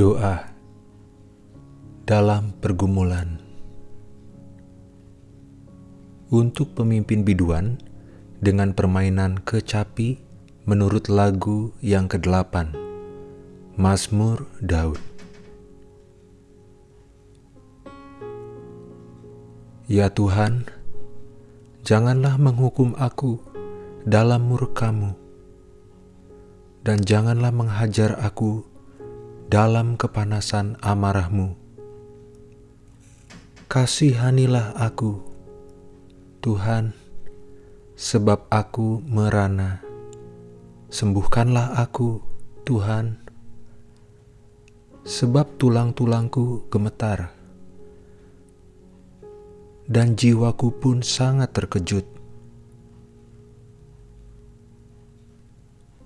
Doa dalam pergumulan. Untuk pemimpin biduan dengan permainan kecapi menurut lagu yang ke-8 Mazmur Daud. Ya Tuhan, janganlah menghukum aku dalam murkamu, dan janganlah menghajar aku dalam kepanasan amarahmu. Kasihanilah aku, Tuhan, sebab aku merana. Sembuhkanlah aku, Tuhan, sebab tulang-tulangku gemetar, dan jiwaku pun sangat terkejut.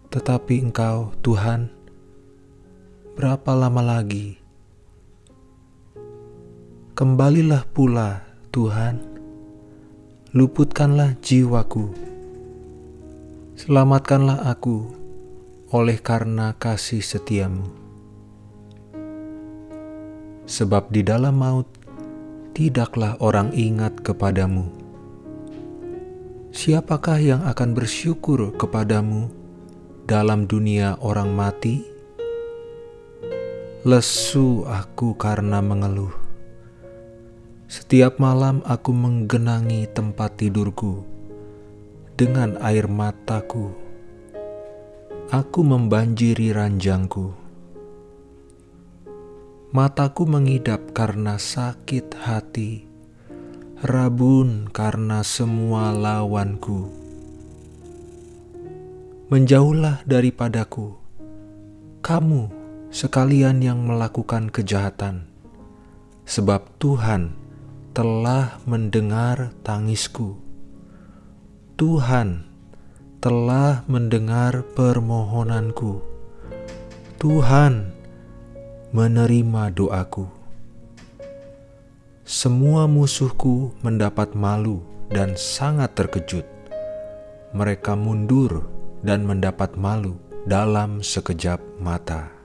Tetapi Engkau, Tuhan, berapa lama lagi? Kembalilah pula, Tuhan, luputkanlah jiwaku, selamatkanlah aku oleh karena kasih setiamu. Sebab di dalam maut tidaklah orang ingat kepadamu. Siapakah yang akan bersyukur kepadamu dalam dunia orang mati? Lesu aku karena mengeluh. Setiap malam aku menggenangi tempat tidurku dengan air mataku. Aku membanjiri ranjangku. Mataku mengidap karena sakit hati, rabun karena semua lawanku. Menjauhlah daripadaku, kamu sekalian yang melakukan kejahatan, sebab Tuhan telah mendengar tangisku. Tuhan telah mendengar permohonanku. Tuhan menerima doaku. Semua musuhku mendapat malu dan sangat terkejut. Mereka mundur dan mendapat malu dalam sekejap mata.